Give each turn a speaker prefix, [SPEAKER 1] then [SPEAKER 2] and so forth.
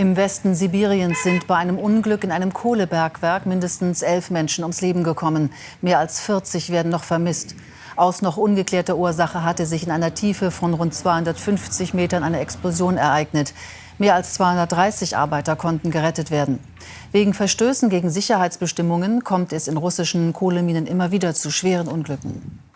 [SPEAKER 1] Im Westen Sibiriens sind bei einem Unglück in einem Kohlebergwerk mindestens elf Menschen ums Leben gekommen. Mehr als 40 werden noch vermisst. Aus noch ungeklärter Ursache hatte sich in einer Tiefe von rund 250 Metern eine Explosion ereignet. Mehr als 230 Arbeiter konnten gerettet werden. Wegen Verstößen gegen Sicherheitsbestimmungen kommt es in russischen Kohleminen immer wieder zu schweren Unglücken.